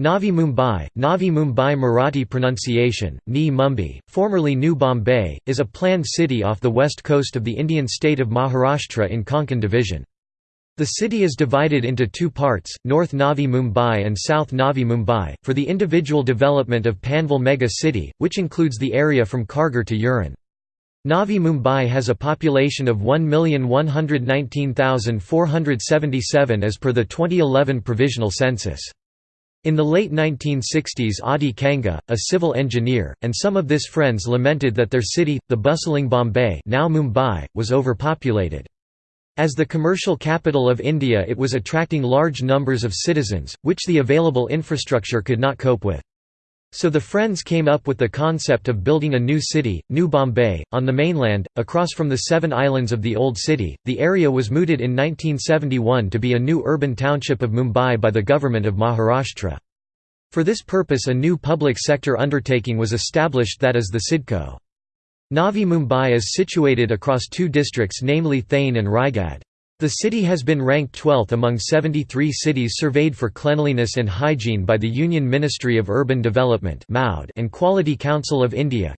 Navi Mumbai, Navi Mumbai Marathi pronunciation, Ni Mumbai, formerly New Bombay, is a planned city off the west coast of the Indian state of Maharashtra in Konkan division. The city is divided into two parts, North Navi Mumbai and South Navi Mumbai, for the individual development of Panvel mega city, which includes the area from Kharghar to Uran. Navi Mumbai has a population of 1,119,477 as per the 2011 provisional census. In the late 1960s Adi Kanga, a civil engineer, and some of his friends lamented that their city, the bustling Bombay now Mumbai, was overpopulated. As the commercial capital of India it was attracting large numbers of citizens, which the available infrastructure could not cope with. So the Friends came up with the concept of building a new city, New Bombay, on the mainland, across from the seven islands of the Old City. The area was mooted in 1971 to be a new urban township of Mumbai by the government of Maharashtra. For this purpose a new public sector undertaking was established that is the CIDCO. Navi Mumbai is situated across two districts namely Thane and Raigad. The city has been ranked 12th among 73 cities surveyed for cleanliness and hygiene by the Union Ministry of Urban Development and Quality Council of India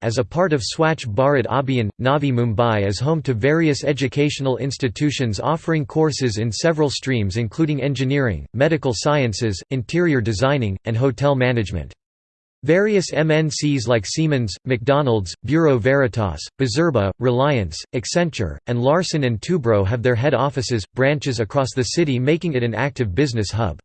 as a part of Swachh Bharat Abhiyan. Navi Mumbai is home to various educational institutions offering courses in several streams including engineering, medical sciences, interior designing, and hotel management. Various MNCs like Siemens, McDonald's, Bureau Veritas, Bizerba, Reliance, Accenture, and Larsen & Toubro have their head offices, branches across the city making it an active business hub.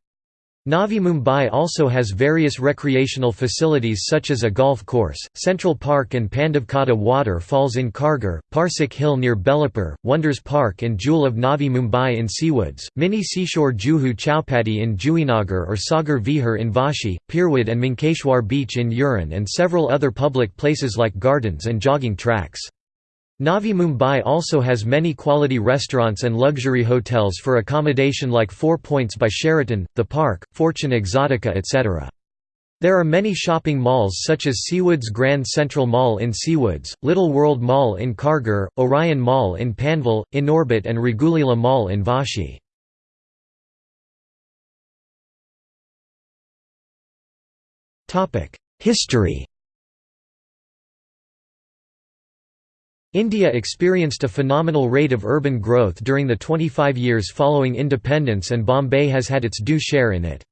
Navi Mumbai also has various recreational facilities such as a golf course, Central Park and Pandavkada water falls in Kharghar, Parsik Hill near Belapur, Wonders Park and Jewel of Navi Mumbai in Seawoods, Mini Seashore Juhu Chowpatty in Juinagar or Sagar Vihar in Vashi, Pirwadi and Mankeshwar Beach in Uran and several other public places like gardens and jogging tracks. Navi Mumbai also has many quality restaurants and luxury hotels for accommodation like Four Points by Sheraton, The Park, Fortune Exotica etc. There are many shopping malls such as Seawoods Grand Central Mall in Seawoods, Little World Mall in Kharghar, Orion Mall in Panvel, Inorbit and Raghuleela Mall in Vashi. History India experienced a phenomenal rate of urban growth during the 25 years following independence and Bombay has had its due share in it.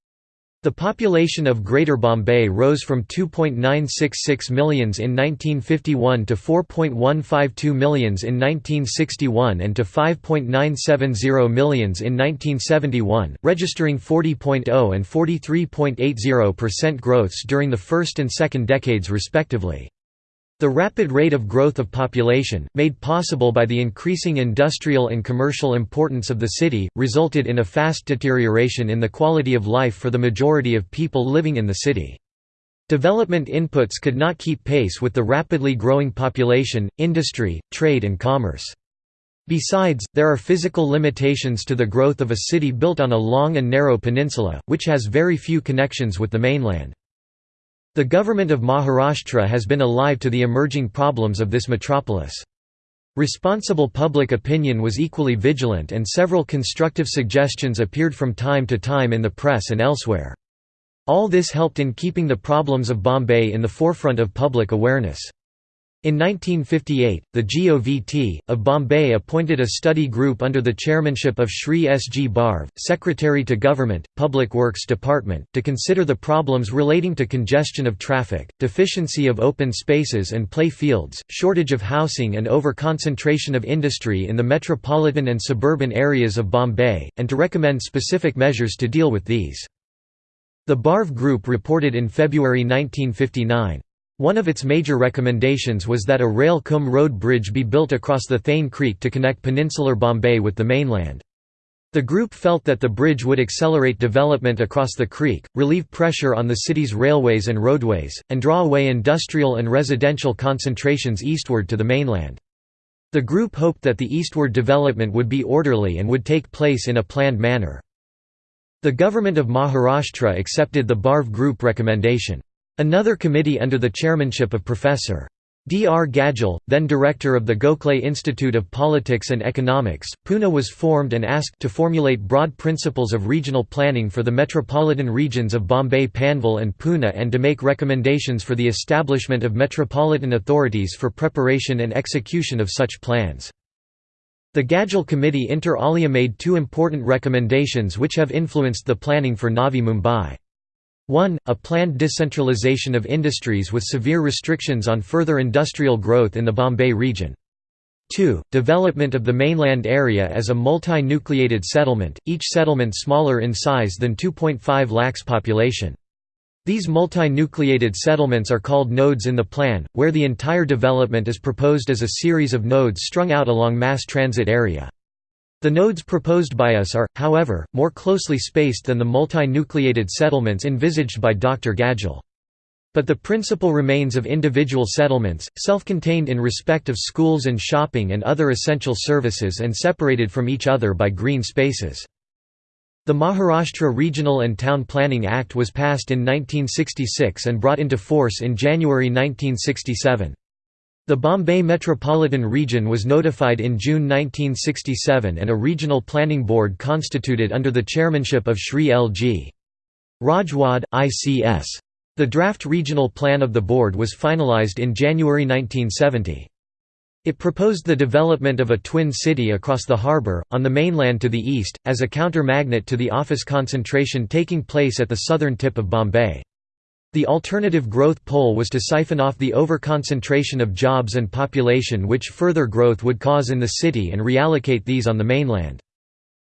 The population of Greater Bombay rose from 2.966 millions in 1951 to 4.152 millions in 1961 and to 5.970 millions in 1971, registering 40.0 and 43.80% growths during the first and second decades respectively. The rapid rate of growth of population, made possible by the increasing industrial and commercial importance of the city, resulted in a fast deterioration in the quality of life for the majority of people living in the city. Development inputs could not keep pace with the rapidly growing population, industry, trade and commerce. Besides, there are physical limitations to the growth of a city built on a long and narrow peninsula, which has very few connections with the mainland. The government of Maharashtra has been alive to the emerging problems of this metropolis. Responsible public opinion was equally vigilant and several constructive suggestions appeared from time to time in the press and elsewhere. All this helped in keeping the problems of Bombay in the forefront of public awareness. In 1958, the GOVT, of Bombay appointed a study group under the chairmanship of Shri S. G. Barve, Secretary to Government, Public Works Department, to consider the problems relating to congestion of traffic, deficiency of open spaces and play fields, shortage of housing and over-concentration of industry in the metropolitan and suburban areas of Bombay, and to recommend specific measures to deal with these. The Barve Group reported in February 1959. One of its major recommendations was that a rail cum road bridge be built across the Thane Creek to connect peninsular Bombay with the mainland. The group felt that the bridge would accelerate development across the creek, relieve pressure on the city's railways and roadways, and draw away industrial and residential concentrations eastward to the mainland. The group hoped that the eastward development would be orderly and would take place in a planned manner. The government of Maharashtra accepted the Barve Group recommendation. Another committee under the chairmanship of Professor. D. R. Gadgil, then director of the Gokhale Institute of Politics and Economics, Pune was formed and asked to formulate broad principles of regional planning for the metropolitan regions of Bombay Panvel and Pune and to make recommendations for the establishment of metropolitan authorities for preparation and execution of such plans. The Gadgil Committee inter alia made two important recommendations which have influenced the planning for Navi Mumbai. 1. A planned decentralization of industries with severe restrictions on further industrial growth in the Bombay region. 2. Development of the mainland area as a multi-nucleated settlement, each settlement smaller in size than 2.5 lakhs population. These multi-nucleated settlements are called nodes in the plan, where the entire development is proposed as a series of nodes strung out along mass transit area. The nodes proposed by us are, however, more closely spaced than the multi-nucleated settlements envisaged by Dr. Gadgil. But the principle remains of individual settlements, self-contained in respect of schools and shopping and other essential services and separated from each other by green spaces. The Maharashtra Regional and Town Planning Act was passed in 1966 and brought into force in January 1967. The Bombay Metropolitan Region was notified in June 1967 and a regional planning board constituted under the chairmanship of Shri L.G. Rajwade, ICS. The draft regional plan of the board was finalized in January 1970. It proposed the development of a twin city across the harbour, on the mainland to the east, as a counter-magnet to the office concentration taking place at the southern tip of Bombay. The alternative growth pole was to siphon off the over-concentration of jobs and population which further growth would cause in the city and reallocate these on the mainland.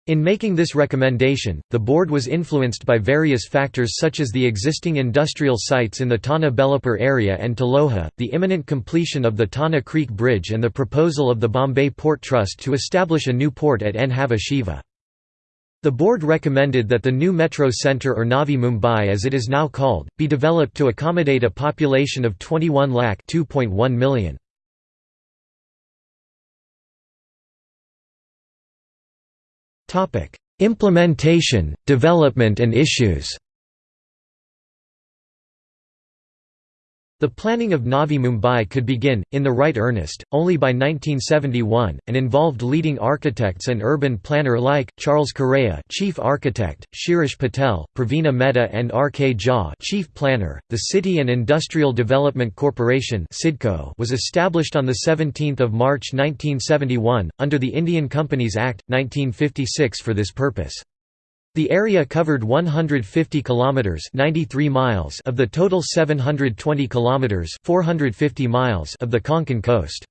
In making this recommendation, the board was influenced by various factors such as the existing industrial sites in the Tana Belapur area and Taloja, the imminent completion of the Tana Creek Bridge and the proposal of the Bombay Port Trust to establish a new port at Nhava Sheva. The board recommended that the new metro centre or Navi Mumbai as it is now called, be developed to accommodate a population of 21 lakh 2.1 million. Implementation, development and issues The planning of Navi Mumbai could begin, in the right earnest, only by 1971, and involved leading architects and urban planner like, Charles Correa chief architect, Shirish Patel, Praveena Mehta and R. K. Jha chief planner. .The City and Industrial Development Corporation was established on 17 March 1971, under the Indian Companies Act, 1956 for this purpose. The area covered 150 kilometers (93 miles) of the total 720 kilometers (450 miles) of the Konkan coast.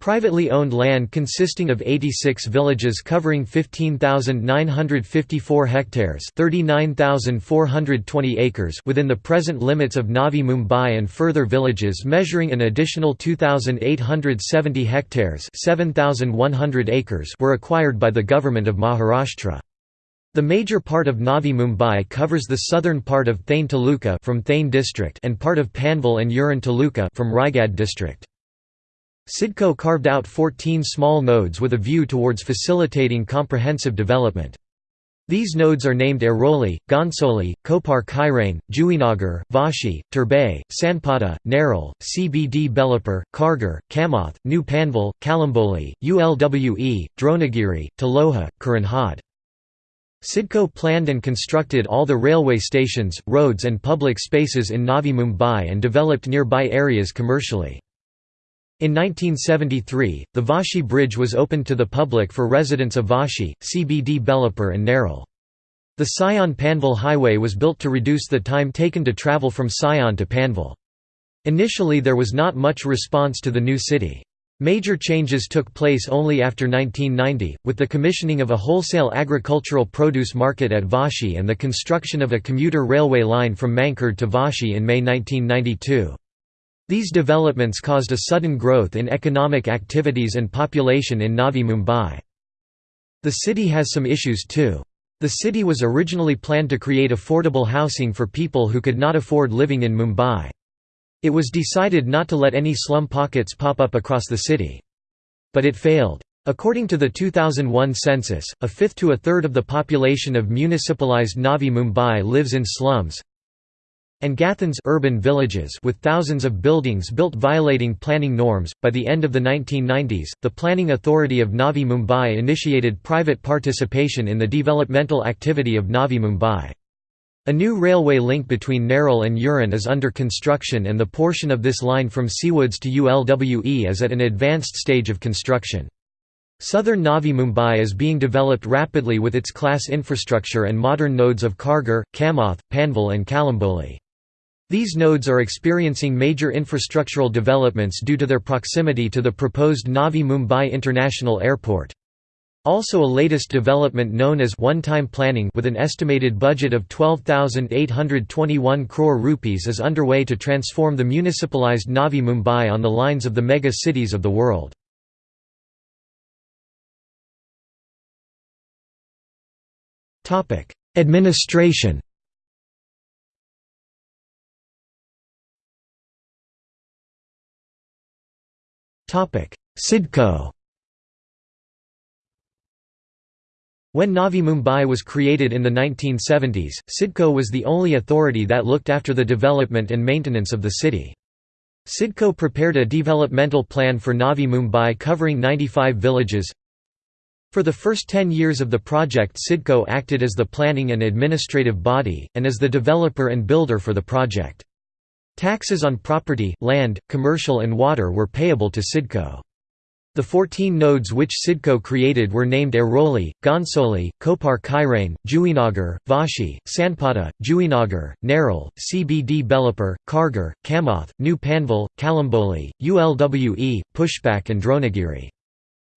Privately owned land consisting of 86 villages covering 15,954 hectares 39,420 acres within the present limits of Navi Mumbai and further villages measuring an additional 2,870 hectares 7,100 acres were acquired by the Government of Maharashtra. The major part of Navi Mumbai covers the southern part of Thane Taluka from Thane district and part of Panvel and Uran Taluka from Raigad district. CIDCO carved out 14 small nodes with a view towards facilitating comprehensive development. These nodes are named Airoli, Ghonsoli, Kopar Khairane, Juinagar, Vashi, Turbhe, Sanpada, Nerul, CBD Belapur, Kharghar, Kamoth, New Panvel, Kalamboli, Ulwe, Dronagiri, Taloja, Karanhad. CIDCO planned and constructed all the railway stations, roads and public spaces in Navi Mumbai and developed nearby areas commercially. In 1973, the Vashi Bridge was opened to the public for residents of Vashi, CBD Belapur and Nerul. The Sion Panvel Highway was built to reduce the time taken to travel from Sion to Panvel. Initially there was not much response to the new city. Major changes took place only after 1990, with the commissioning of a wholesale agricultural produce market at Vashi and the construction of a commuter railway line from Mankhurd to Vashi in May 1992. These developments caused a sudden growth in economic activities and population in Navi Mumbai. The city has some issues too. The city was originally planned to create affordable housing for people who could not afford living in Mumbai. It was decided not to let any slum pockets pop up across the city. But it failed. According to the 2001 census, a fifth to a third of the population of municipalized Navi Mumbai lives in slums. and Gaothans urban villages with thousands of buildings built violating planning norms. By the end of the 1990s, the Planning Authority of Navi Mumbai initiated private participation in the developmental activity of Navi Mumbai. A new railway link between Nerul and Uran is under construction and the portion of this line from Seawoods to ULWE is at an advanced stage of construction. Southern Navi Mumbai is being developed rapidly with its class infrastructure and modern nodes of Kharghar, Kamoth, Panvel and Kalamboli. These nodes are experiencing major infrastructural developments due to their proximity to the proposed Navi Mumbai International Airport. Also a latest development known as one-time planning with an estimated budget of 12,821 crore rupees is underway to transform the municipalized Navi Mumbai on the lines of the mega cities of the world. Administration CIDCO When Navi Mumbai was created in the 1970s, CIDCO was the only authority that looked after the development and maintenance of the city. CIDCO prepared a developmental plan for Navi Mumbai covering 95 villages. For the first 10 years of the project CIDCO acted as the planning and administrative body, and as the developer and builder for the project. Taxes on property, land, commercial and water were payable to CIDCO. The 14 nodes which CIDCO created were named Airoli, Ghonsoli, Kopar Khairane, Juinagar, Vashi, Sanpada, Juinagar, Nerul, CBD Belapur, Kharghar, Kamoth, New Panvel, Kalamboli, ULWE, Pushpak and Dronagiri.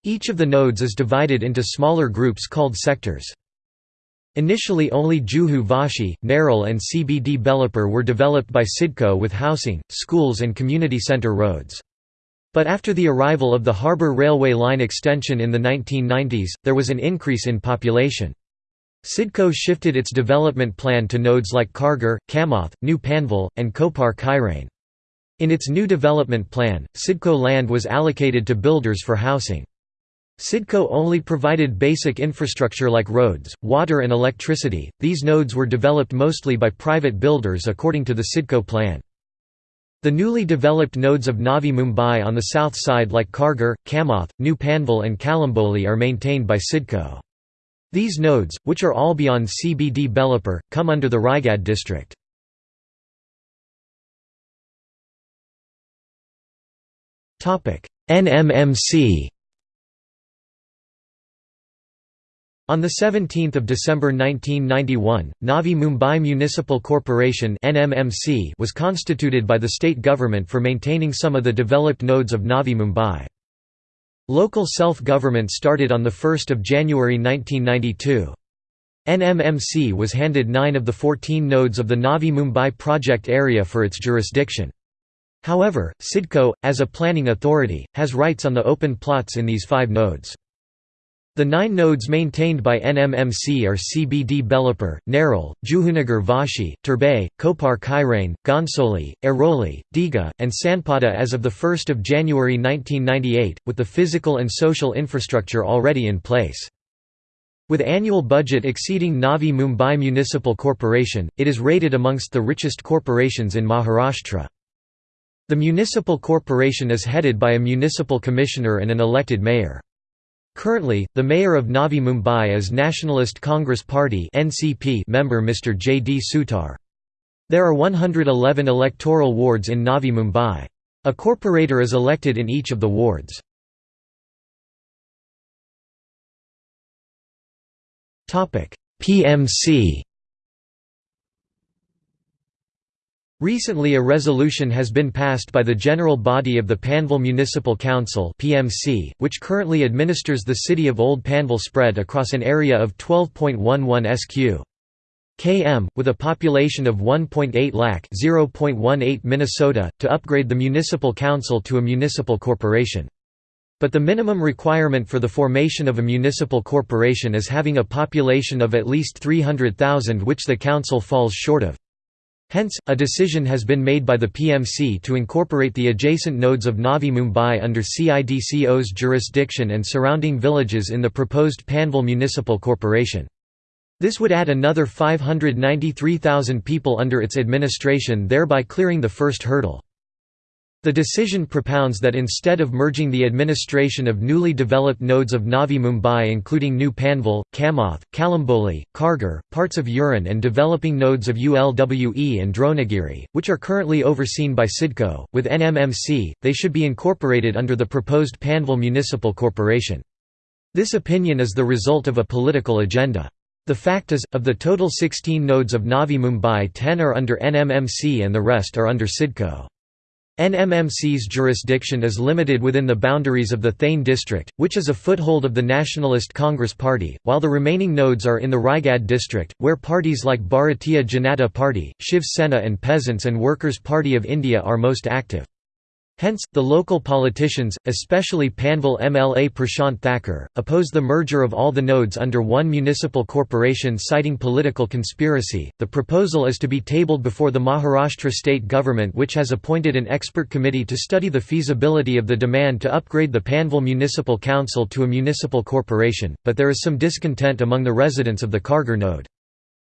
Each of the nodes is divided into smaller groups called sectors. Initially only Juhu Vashi, Nerul and CBD Belapur were developed by CIDCO with housing, schools and community centre roads. But after the arrival of the harbour railway line extension in the 1990s, there was an increase in population. CIDCO shifted its development plan to nodes like Kharghar, Kamoth, New Panvel, and Kopar Khairane. In its new development plan, CIDCO land was allocated to builders for housing. CIDCO only provided basic infrastructure like roads, water and electricity. These nodes were developed mostly by private builders according to the CIDCO plan. The newly developed nodes of Navi Mumbai on the south side like Kharghar, Kamoth, New Panvel and Kalamboli are maintained by CIDCO. These nodes, which are all beyond CBD Belapur, come under the Raigad district. NMMC On 17 December 1991, Navi Mumbai Municipal Corporation was constituted by the state government for maintaining some of the developed nodes of Navi Mumbai. Local self-government started on 1 January 1992. NMMC was handed nine of the 14 nodes of the Navi Mumbai project area for its jurisdiction. However, CIDCO, as a planning authority, has rights on the open plots in these five nodes. The nine nodes maintained by NMMC are CBD Belapur, Nerul, Juhunagar Vashi, Turbhe, Kopar Khairane, Ghonsoli, Airoli, Digha, and Sanpada as of 1 January 1998, with the physical and social infrastructure already in place. With annual budget exceeding Navi Mumbai Municipal Corporation, it is rated amongst the richest corporations in Maharashtra. The municipal corporation is headed by a municipal commissioner and an elected mayor. Currently, the mayor of Navi Mumbai is Nationalist Congress Party member Mr. J. D. Sutar. There are 111 electoral wards in Navi Mumbai. A corporator is elected in each of the wards. PMC Recently a resolution has been passed by the General Body of the Panvel Municipal Council PMC, which currently administers the city of Old Panvel spread across an area of 12.11 sq. km, with a population of 1.8 lakh (0.18 Minnesota), to upgrade the municipal council to a municipal corporation. But the minimum requirement for the formation of a municipal corporation is having a population of at least 300,000 which the council falls short of. Hence, a decision has been made by the PMC to incorporate the adjacent nodes of Navi Mumbai under CIDCO's jurisdiction and surrounding villages in the proposed Panvel Municipal Corporation. This would add another 593,000 people under its administration thereby clearing the first hurdle. The decision propounds that instead of merging the administration of newly developed nodes of Navi Mumbai including New Panvel, Kamoth, Kalamboli, Kharghar, parts of Uran and developing nodes of ULWE and Dronagiri, which are currently overseen by CIDCO, with NMMC, they should be incorporated under the proposed Panvel Municipal Corporation. This opinion is the result of a political agenda. The fact is, of the total 16 nodes of Navi Mumbai 10 are under NMMC and the rest are under CIDCO. NMMC's jurisdiction is limited within the boundaries of the Thane district, which is a foothold of the Nationalist Congress Party, while the remaining nodes are in the Raigad district, where parties like Bharatiya Janata Party, Shiv Sena and Peasants and Workers' Party of India are most active. Hence, the local politicians, especially Panvel MLA Prashant Thakur, oppose the merger of all the nodes under one municipal corporation citing political conspiracy. The proposal is to be tabled before the Maharashtra state government, which has appointed an expert committee to study the feasibility of the demand to upgrade the Panvel Municipal Council to a municipal corporation, but there is some discontent among the residents of the Kharghar node.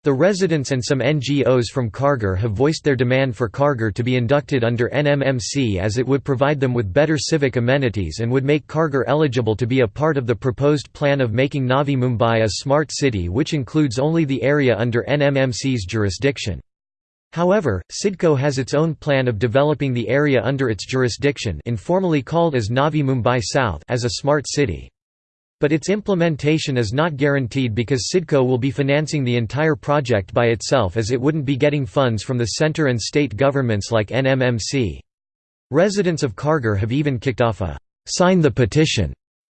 The residents and some NGOs from Kharghar have voiced their demand for Kharghar to be inducted under NMMC as it would provide them with better civic amenities and would make Kharghar eligible to be a part of the proposed plan of making Navi Mumbai a smart city which includes only the area under NMMC's jurisdiction. However, CIDCO has its own plan of developing the area under its jurisdiction informally called as Navi Mumbai South as a smart city. But its implementation is not guaranteed because CIDCO will be financing the entire project by itself as it wouldn't be getting funds from the centre and state governments like NMMC. Residents of Kharghar have even kicked off a «Sign the Petition»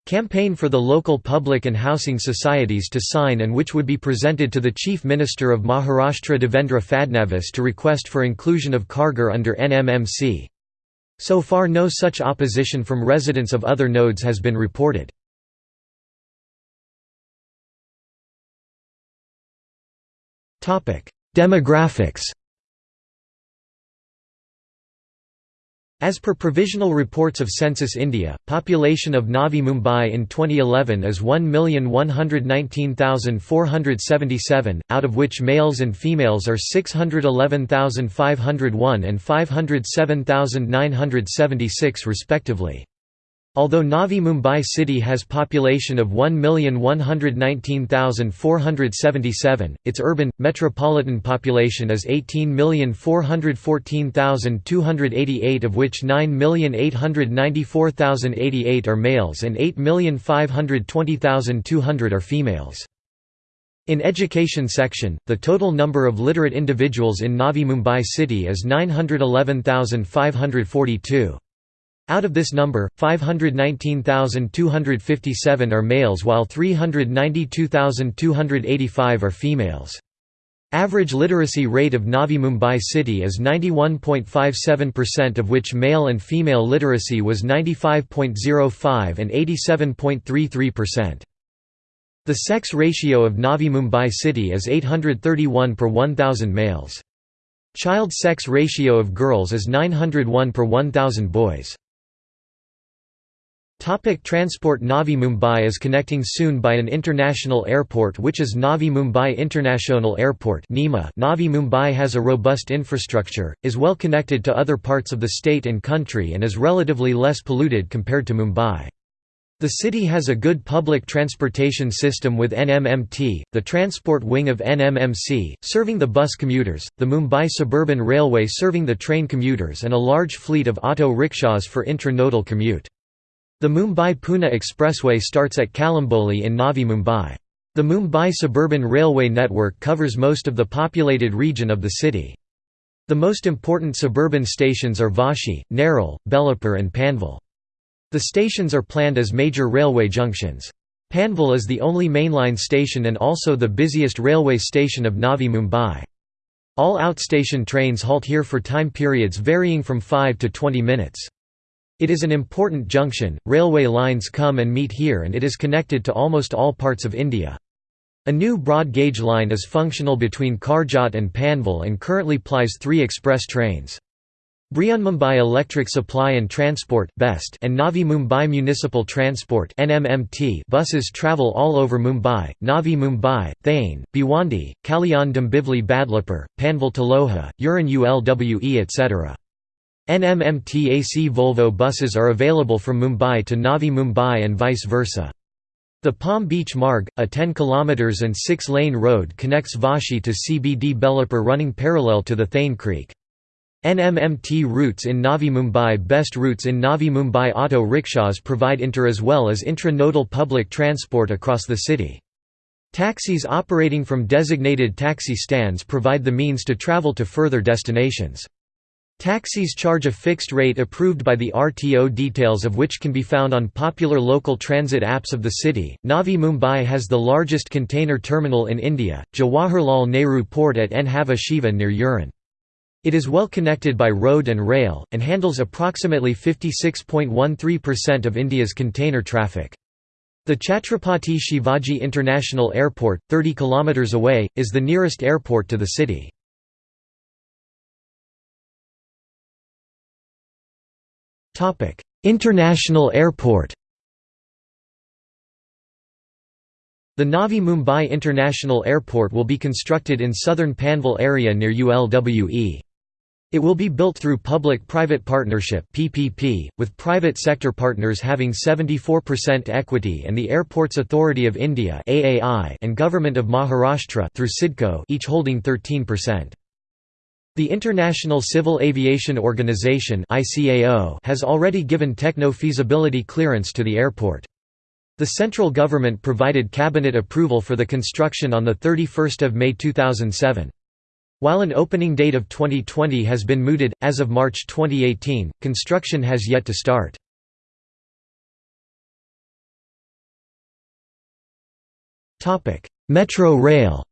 campaign for the local public and housing societies to sign and which would be presented to the Chief Minister of Maharashtra Devendra Fadnavis to request for inclusion of Kharghar under NMMC. So far no such opposition from residents of other nodes has been reported. Demographics As per provisional reports of Census India, population of Navi Mumbai in 2011 is 1,119,477, out of which males and females are 611,501 and 507,976 respectively. Although Navi Mumbai city has population of 1,119,477, its urban, metropolitan population is 18,414,288 of which 9,894,088 are males and 8,520,200 are females. In education section, the total number of literate individuals in Navi Mumbai city is 911,542. Out of this number, 519,257 are males while 392,285 are females. Average literacy rate of Navi Mumbai city is 91.57% of which male and female literacy was 95.05 and 87.33%. The sex ratio of Navi Mumbai city is 831 per 1,000 males. Child sex ratio of girls is 901 per 1,000 boys. Topic transport Navi Mumbai is connecting soon by an international airport which is Navi Mumbai International Airport Navi Mumbai has a robust infrastructure, is well connected to other parts of the state and country and is relatively less polluted compared to Mumbai. The city has a good public transportation system with NMMT, the transport wing of NMMC, serving the bus commuters, the Mumbai Suburban Railway serving the train commuters and a large fleet of auto rickshaws for intra-nodal commute. The Mumbai-Pune Expressway starts at Kalamboli in Navi Mumbai. The Mumbai Suburban Railway network covers most of the populated region of the city. The most important suburban stations are Vashi, Nerul, Belapur and Panvel. The stations are planned as major railway junctions. Panvel is the only mainline station and also the busiest railway station of Navi Mumbai. All outstation trains halt here for time periods varying from 5 to 20 minutes. It is an important junction, railway lines come and meet here and it is connected to almost all parts of India. A new broad gauge line is functional between Karjat and Panvel and currently plies three express trains. Brihanmumbai Electric Supply and Transport (BEST) and Navi Mumbai Municipal Transport (NMMT) buses travel all over Mumbai, Navi Mumbai, Thane, Bhiwandi, Kalyan Dombivli Badlapur, Panvel Taloja, Uran Ulwe etc. NMMT AC Volvo buses are available from Mumbai to Navi Mumbai and vice versa. The Palm Beach Marg, a 10 km and 6-lane road connects Vashi to CBD Belapur running parallel to the Thane Creek. NMMT routes in Navi Mumbai Best routes in Navi Mumbai auto rickshaws provide inter as well as intra-nodal public transport across the city. Taxis operating from designated taxi stands provide the means to travel to further destinations. Taxis charge a fixed rate approved by the RTO details of which can be found on popular local transit apps of the city. Navi Mumbai has the largest container terminal in India, Jawaharlal Nehru Port at Nhava Sheva near Uran. It is well connected by road and rail, and handles approximately 56.13% of India's container traffic. The Chhatrapati Shivaji International Airport, 30 km away, is the nearest airport to the city. International airport The Navi Mumbai International Airport will be constructed in southern Panvel area near ULWE. It will be built through Public-Private Partnership (PPP), with private sector partners having 74% equity and the Airports Authority of India (AAI) and Government of Maharashtra through CIDCO each holding 13%. The International Civil Aviation Organization has already given techno-feasibility clearance to the airport. The central government provided cabinet approval for the construction on the 31st of May 2007. While an opening date of 2020 has been mooted, as of March 2018, construction has yet to start. Metro rail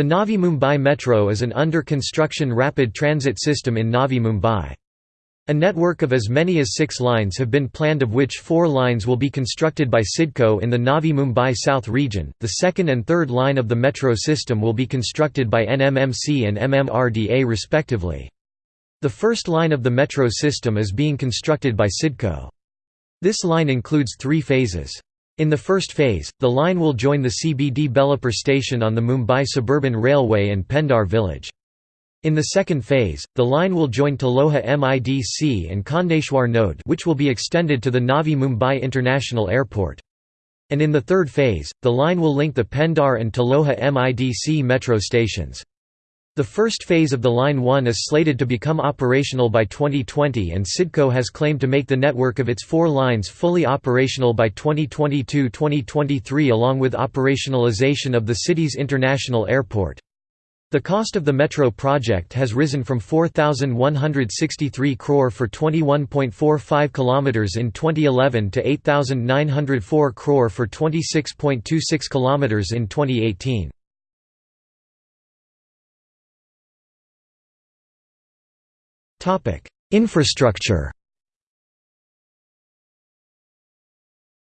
The Navi Mumbai Metro is an under-construction rapid transit system in Navi Mumbai. A network of as many as six lines have been planned of which four lines will be constructed by CIDCO in the Navi Mumbai South region, the second and third line of the metro system will be constructed by NMMC and MMRDA respectively. The first line of the metro system is being constructed by CIDCO. This line includes three phases. In the first phase, the line will join the CBD Belapur station on the Mumbai Suburban Railway and Pendhar village. In the second phase, the line will join Taloja MIDC and Khandeshwar node which will be extended to the Navi Mumbai International Airport. And in the third phase, the line will link the Pendhar and Taloja MIDC metro stations. The first phase of the Line 1 is slated to become operational by 2020 and CIDCO has claimed to make the network of its four lines fully operational by 2022–2023 along with operationalization of the city's international airport. The cost of the metro project has risen from 4163 crore for 21.45 km in 2011 to 8904 crore for 26.26 km in 2018. Infrastructure.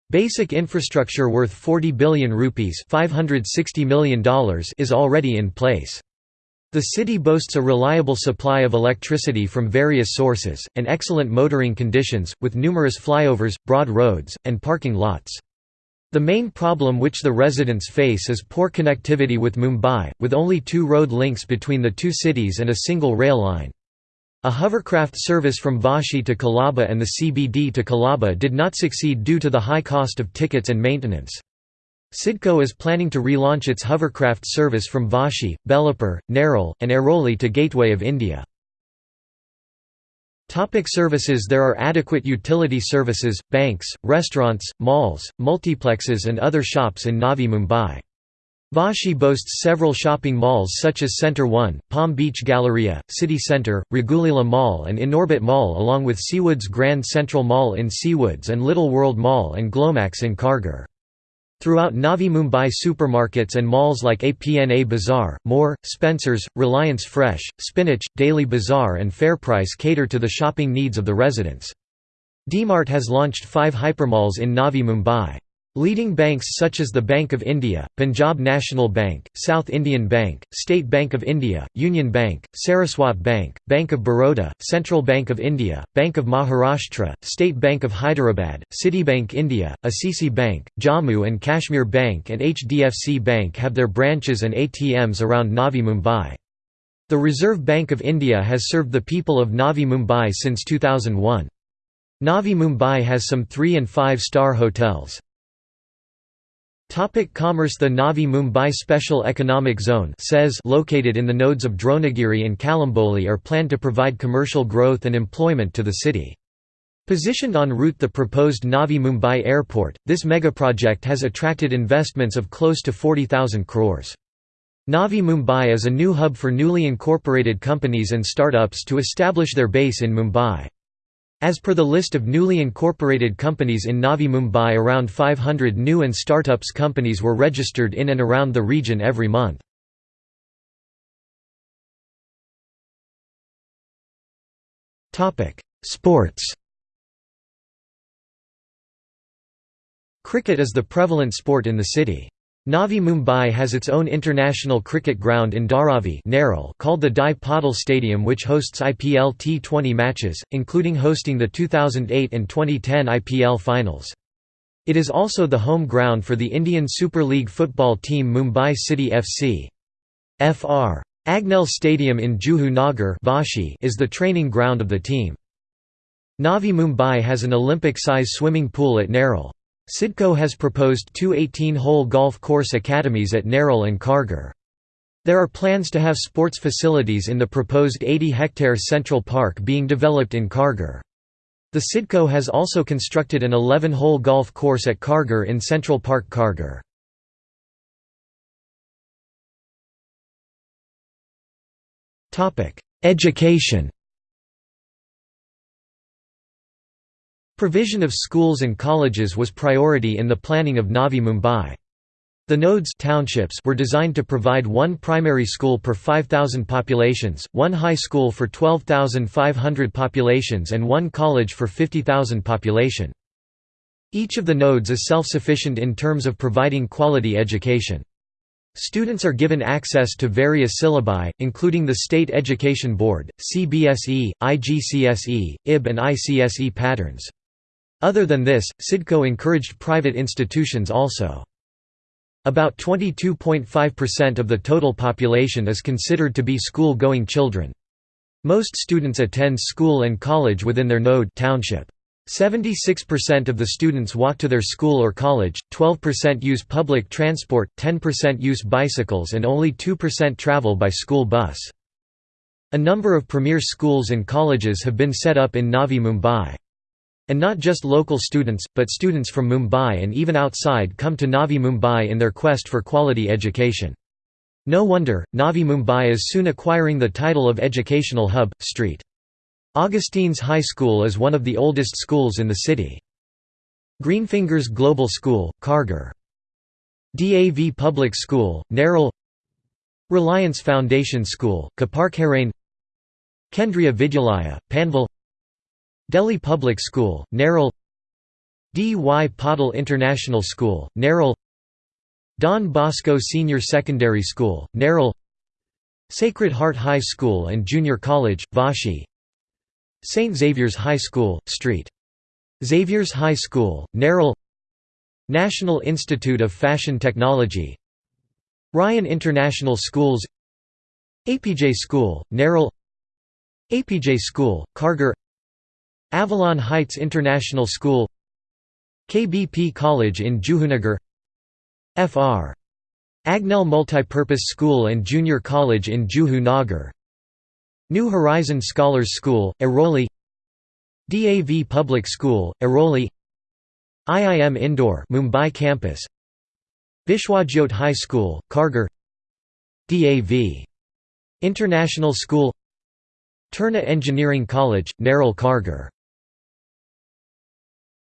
Basic infrastructure worth 40 billion rupees $560 million is already in place. The city boasts a reliable supply of electricity from various sources, and excellent motoring conditions, with numerous flyovers, broad roads, and parking lots. The main problem which the residents face is poor connectivity with Mumbai, with only two road links between the two cities and a single rail line. A hovercraft service from Vashi to Colaba and the CBD to Colaba did not succeed due to the high cost of tickets and maintenance. CIDCO is planning to relaunch its hovercraft service from Vashi, Belapur, Nerul, and Airoli to Gateway of India. Topic services There are adequate utility services, banks, restaurants, malls, multiplexes and other shops in Navi Mumbai. Vashi boasts several shopping malls such as Centre 1, Palm Beach Galleria, City Centre, Raghuleela Mall and Inorbit Mall along with Seawoods Grand Central Mall in Seawoods and Little World Mall and Glomax in Kharghar. Throughout Navi Mumbai supermarkets and malls like APNA Bazaar, More, Spencer's, Reliance Fresh, Spinach, Daily Bazaar and Fairprice cater to the shopping needs of the residents. DMart has launched five hypermalls in Navi Mumbai. Leading banks such as the Bank of India, Punjab National Bank, South Indian Bank, State Bank of India, Union Bank, Saraswat Bank, Bank of Baroda, Central Bank of India, Bank of Maharashtra, State Bank of Hyderabad, Citibank India, Acc Bank, Jammu and Kashmir Bank and HDFC Bank have their branches and ATMs around Navi Mumbai. The Reserve Bank of India has served the people of Navi Mumbai since 2001. Navi Mumbai has some 3 and 5 star hotels. Topic commerce The Navi Mumbai Special Economic Zone says located in the nodes of Dronagiri and Kalamboli are planned to provide commercial growth and employment to the city. Positioned en route the proposed Navi Mumbai Airport, this megaproject has attracted investments of close to 40,000 crores. Navi Mumbai is a new hub for newly incorporated companies and startups to establish their base in Mumbai. As per the list of newly incorporated companies in Navi Mumbai around 500 new and startups companies were registered in and around the region every month. Sports Cricket is the prevalent sport in the city. Navi Mumbai has its own international cricket ground in Dharavi called the Dai Patil Stadium which hosts IPL T20 matches, including hosting the 2008 and 2010 IPL finals. It is also the home ground for the Indian Super League football team Mumbai City FC. Fr. Agnel Stadium in Juhu Nagar is the training ground of the team. Navi Mumbai has an Olympic-size swimming pool at Nerul. CIDCO has proposed two 18-hole golf course academies at Nerul and Kharghar. There are plans to have sports facilities in the proposed 80-hectare Central Park being developed in Kharghar. The CIDCO has also constructed an 11-hole golf course at Kharghar in Central Park Kharghar. Education Provision of schools and colleges was priority in the planning of Navi Mumbai. The nodes townships were designed to provide one primary school per 5,000 populations, one high school for 12,500 populations and one college for 50,000 population. Each of the nodes is self-sufficient in terms of providing quality education. Students are given access to various syllabi, including the State Education Board, CBSE, IGCSE, IB and ICSE patterns. Other than this, CIDCO encouraged private institutions also. About 22.5% of the total population is considered to be school-going children. Most students attend school and college within their node township. 76% of the students walk to their school or college, 12% use public transport, 10% use bicycles and only 2% travel by school bus. A number of premier schools and colleges have been set up in Navi Mumbai. And not just local students, but students from Mumbai and even outside come to Navi Mumbai in their quest for quality education. No wonder, Navi Mumbai is soon acquiring the title of educational hub. Street. Augustine's High School is one of the oldest schools in the city. Greenfingers Global School, Kharghar. DAV Public School, Nerul Reliance Foundation School, Kaparkharane Kendriya Vidyalaya, Panvel Delhi Public School, Nerul D. Y. Patil International School, Nerul Don Bosco Senior Secondary School, Nerul Sacred Heart High School and Junior College, Vashi St. Xavier's High School, St. Xavier's High School, Nerul National Institute of Fashion Technology Ryan International Schools APJ School, Nerul APJ School, Kharghar Avalon Heights International School KBP College in Juhunagar Fr. Agnel Multipurpose School and Junior College in Juhu Nagar New Horizon Scholars School, Airoli DAV Public School, Airoli IIM Indore Mumbai campus Vishwajyot High School, Kharghar DAV International School Terna Engineering College, Nerul Kharghar